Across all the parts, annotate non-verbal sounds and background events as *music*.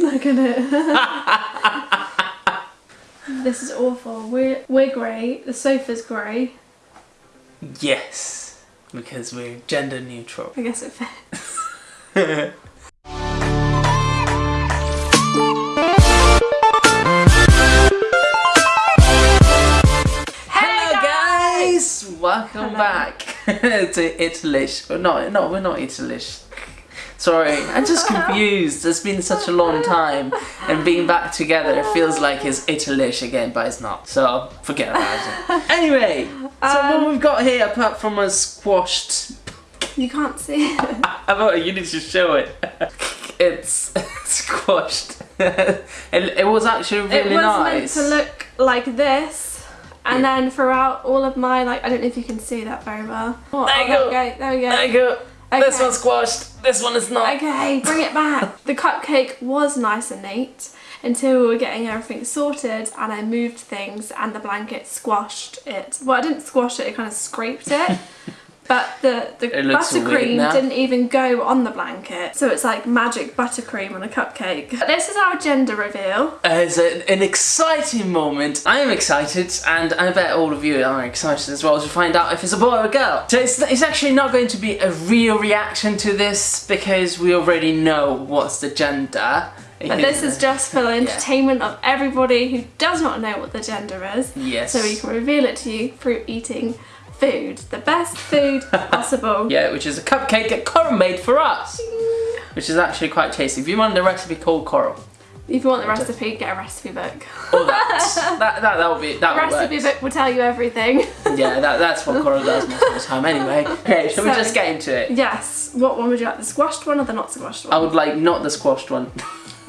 Look at it. *laughs* this is awful. We're we're grey. The sofa's grey. Yes, because we're gender neutral. I guess it fits. *laughs* Hello guys! Welcome Hello. back *laughs* to Italish. No, no, we're not Italish. Sorry, I'm just confused. It's been such a long time, and being back together it feels like it's Italish again, but it's not. So forget about it. Anyway, so Um, what we've got here, apart from a squashed, You can't see it. I thought you need to show it. *laughs* It's *laughs* squashed. *laughs* it, it was actually really nice. it was nice. meant to look like this. And Yeah. then throughout all of my like I don't know if you can see that very well. Oh, There you oh, go. There we go. There we go. There you go. This Okay. one's squashed. This one is not. Okay, bring it back. the cupcake was nice and neat until we were getting everything sorted and I moved things and the blanket squashed it. Well, I didn't squash it, it kind of scraped it. *laughs* But the, the It looks weird buttercream didn't even go on the blanket. So it's like magic buttercream on a cupcake. This is our gender reveal. It's a, an exciting moment. I am excited, and I bet all of you are excited as well to find out if it's a boy or a girl. So it's, it's actually not going to be a real reaction to this because we already know what's the gender. But this is just for the entertainment of everybody who does not know what the gender is. Yes. So we can reveal it to you through eating food. The best food *laughs* possible. Yeah, which is a cupcake that Coral made for us. Which is actually quite tasty. If you want the recipe, call Coral. If you want the recipe, get a recipe book. Or *laughs* that. that that that will be that will recipe book will tell you everything. *laughs* Yeah, that, that's what Coral does most of the time anyway. Okay, shall we just get into it? yes. What one would you like? The squashed one or the not squashed one? I would like not the squashed one.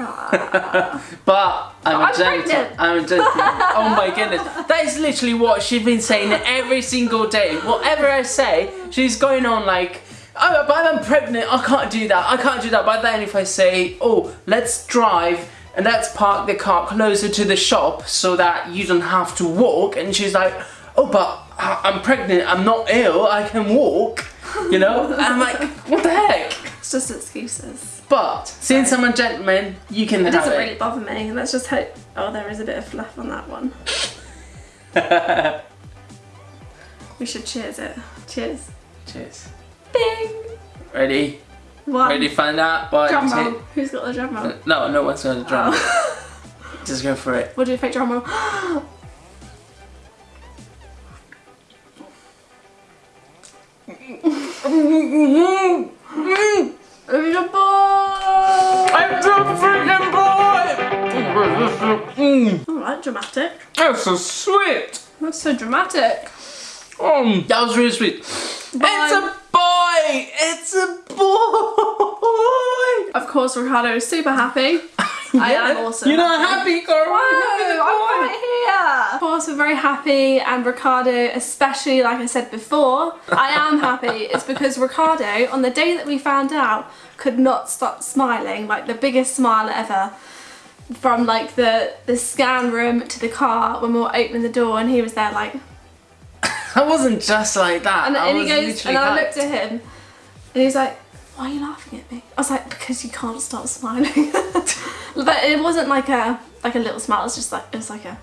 *laughs* But I'm, I'm a gentle. I'm *laughs* a gentle. oh my goodness. That is literally what she's been saying every single day. Whatever I say, she's going on like, oh, but I'm pregnant. I can't do that. I can't do that. But then if I say, oh, let's drive and let's park the car closer to the shop so that you don't have to walk, and she's like, oh, but I'm pregnant. I'm not ill. I can walk. You know? And I'm like, what the heck? It's just excuses. But seeing I'm a gentleman, you can It doesn't it. really bother me. Let's just hope. Oh, there is a bit of fluff on that one. *laughs* We should cheers it. Cheers. Cheers. Bing. Ready? One. Ready to find out? One, Drum roll. Who's got the drum roll? No, no one's got the drum. Oh. *laughs* Just go for it. We'll do a fake drum roll. That's so sweet! That's so dramatic. Um, that was really sweet. It's a boy! It's a boy! Of course, Ricardo is super happy. *laughs* I am also. You're not happy, Coral? No, I'm right here. Of course, we're very happy, and Ricardo, especially like I said before, I am happy. *laughs* It's because Ricardo, on the day that we found out, could not stop smiling, like the biggest smile ever. From like the the scan room to the car when we were opening the door, and he was there like, *laughs* I wasn't just like that. and, I and he goes, and I looked at him, and he's like, "Why are you laughing at me?" I was like, "Because you can't stop smiling." *laughs* but it wasn't like a like a little smile. It was just like it was like a.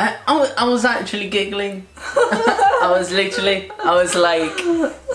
I, I, was, actually giggling. *laughs* I was literally, I was like, "Ah, it's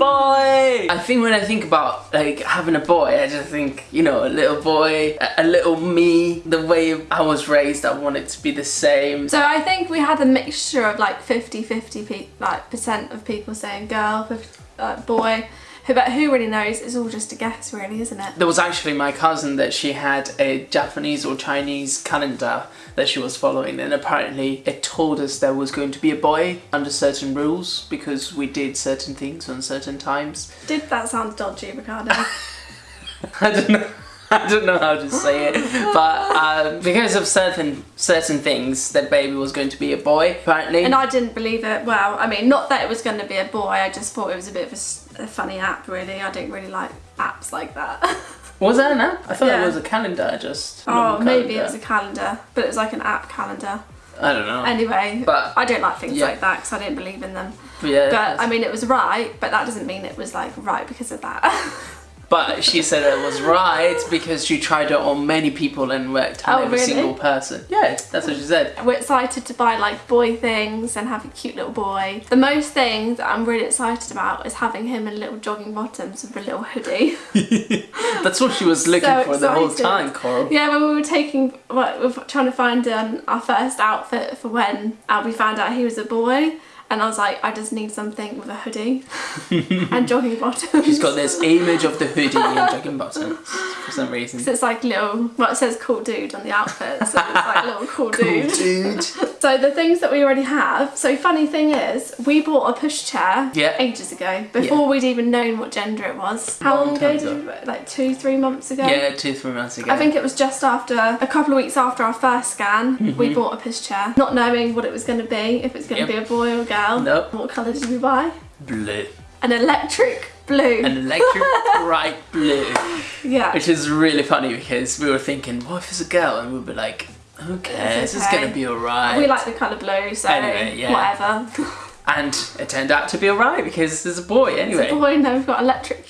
boy. I think when I think about like having a boy, I just think, you know, a little boy, a, a little me, the way I was raised, I want it to be the same. So I think we had a mixture of like 50-50 pe- like percent of people saying girl, 50, uh, boy. Who, but who really knows? It's all just a guess, really, isn't it? There was actually my cousin that she had a Japanese or Chinese calendar that she was following, and apparently it told us there was going to be a boy under certain rules because we did certain things on certain times. Did that sound dodgy, Ricardo? *laughs* I don't know. *laughs* I don't know how to say it, but um, because of certain certain things, that baby was going to be a boy. Apparently, and I didn't believe it. Well, I mean, not that it was going to be a boy. I just thought it was a bit of a funny app, really. I don't really like apps like that. *laughs* was that an app? I thought Yeah. it was a calendar. Just oh, maybe it was a calendar, but it was like an app calendar. I don't know. Anyway, But- I don't like things yeah. like that because I didn't believe in them. But yeah, But I mean, it was right, but that doesn't mean it was like right because of that. *laughs* But she said it was right because she tried it on many people and worked on Oh, every really? single person. Yeah, that's what she said. We're excited to buy like boy things and have a cute little boy. The most thing that I'm really excited about is having him in little jogging bottoms with a little hoodie. *laughs* That's what she was looking So for the whole time, Coral. Yeah, when we were taking, well, we were trying to find um, our first outfit for when uh, we found out he was a boy. And I was like, I just need something with a hoodie *laughs* and jogging bottoms. She's got this image of the hoodie and jogging bottoms for some reason. So it's like little, well, it says cool dude on the outfit, so it's like little cool dude. dude. *laughs* So the things that we already have. So funny thing is, we bought a pushchair Yeah. ages ago before we'd even known what gender it was. How Long long ago? Did like two, three months ago. Yeah, two, three months ago. I think it was just after a couple of weeks after our first scan, Mm-hmm. we bought a pushchair, not knowing what it was going to be, if it's going to Yep. be a boy or a girl. Nope. What colour did we buy? blue. An electric blue. An electric bright blue. *laughs* yeah. Which is really funny because we were thinking, what if it's a girl? And we'd be like, okay, this is gonna be alright. we like the colour blue, so Anyway, yeah. whatever. and it turned out to be alright because there's a boy anyway. It's a boy, now we've got electric,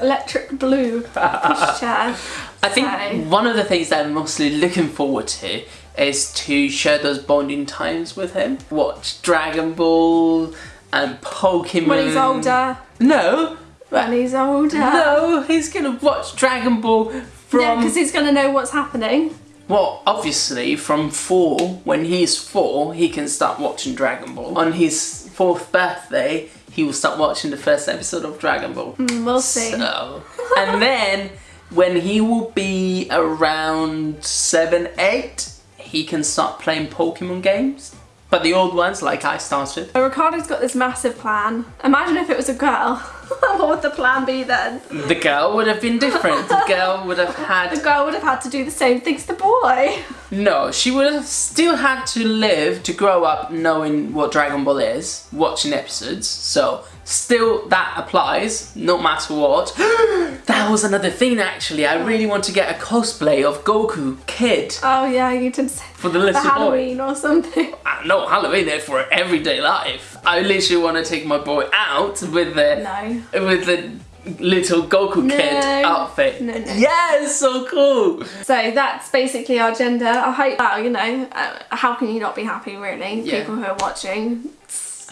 electric blue *laughs* pushchair. I think So- one of the things that I'm mostly looking forward to is to share those bonding times with him. Watch Dragon Ball and Pokemon. When he's older. No. When he's older. No, he's gonna watch Dragon Ball from Yeah, because he's going to know what's happening. Well, obviously, from four, when he's four, he can start watching Dragon Ball. On his fourth birthday, he will start watching the first episode of Dragon Ball. Mm, We'll see. So, *laughs* and then when he will be around seven, eight, he can start playing Pokemon games. But the old ones, like I started. Ricardo's got this massive plan. Imagine if it was a girl. *laughs* *laughs* what would the plan be then? The girl would have been different. The girl would have *laughs* had... The girl would have had to do the same things the boy. No, she would have still had to live to grow up knowing what Dragon Ball is, watching episodes. So still that applies, no matter what. *gasps* that was another thing actually. I really want to get a cosplay of Goku Kid Oh yeah, you did say for the for little boy. Halloween or something. *laughs* No, Halloween there for everyday life. I literally want to take my boy out with the No. with the little Goku Kid outfit. No, no. Yes, so cool. So that's basically our gender. I hope, well, you know, uh, how can you not be happy really? Yeah. People who are watching.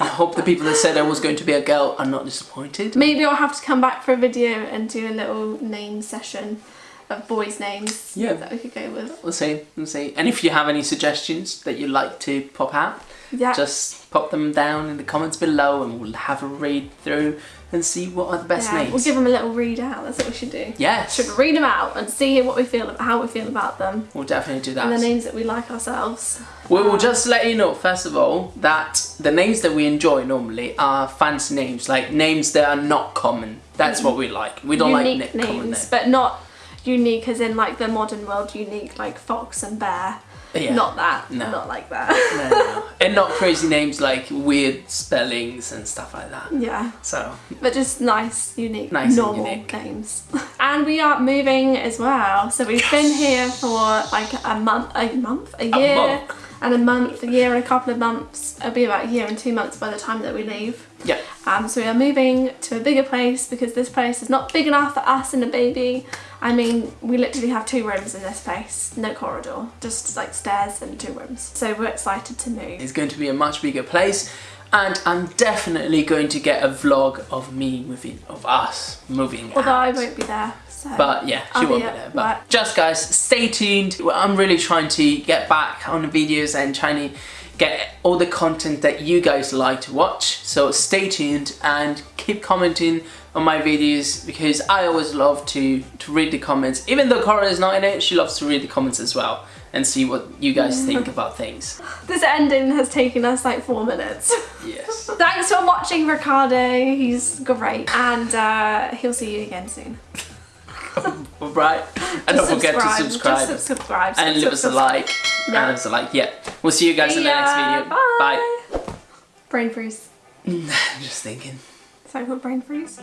I hope the people that said I was going to be a girl are not disappointed. Maybe I'll have to come back for a video and do a little name session of boys' names Yeah. that we could go with. We'll see, we'll see. And if you have any suggestions that you'd like to pop out, Yeah. just pop them down in the comments below and we'll have a read through and see what are the best yeah, names. we'll give them a little read out. That's what we should do. yes, Should read them out and see what we feel, about how we feel about them, we'll definitely do that. and the names that we like ourselves. We will just let you know, first of all, that the names that we enjoy normally are fancy names, like names that are not common. That's mm. what we like. We don't unique like na- common names, names. but not unique as in like the modern world unique, like fox and bear. Yeah. Not that. No. Not like that. No, no, and not crazy names like weird spellings and stuff like that. yeah. So, But just nice, unique, Nice and normal unique. names. and we are moving as well. So we've been here for like a month, a month, a year, month. And a month, a year and a couple of months. It'll be about a year and two months by the time that we leave. yeah. Um, so we are moving to a bigger place because this place is not big enough for us and a baby. I mean, we literally have two rooms in this place, no corridor, just like stairs and two rooms. So we're excited to move. It's going to be a much bigger place, and I'm definitely going to get a vlog of me moving, of us moving Although I won't be there. So. But yeah, she I'll won't be there. But work. just guys, stay tuned. I'm really trying to get back on the videos and trying to get all the content that you guys like to watch. So stay tuned and keep commenting on my videos because I always love to to read the comments. Even though Cora is not in it, she loves to read the comments as well and see what you guys think about things. *laughs* This ending has taken us like four minutes. Yes. *laughs* Thanks for watching Ricardo, he's great. And uh, he'll see you again soon. *laughs* right. And don't forget to subscribe. Just subscribe. and leave us a like. Yeah. And leave us a like. Yeah. We'll see you guys in the next Yeah, video. Bye. Brain freeze. I'm *laughs* just thinking. Sorry, what brain freeze?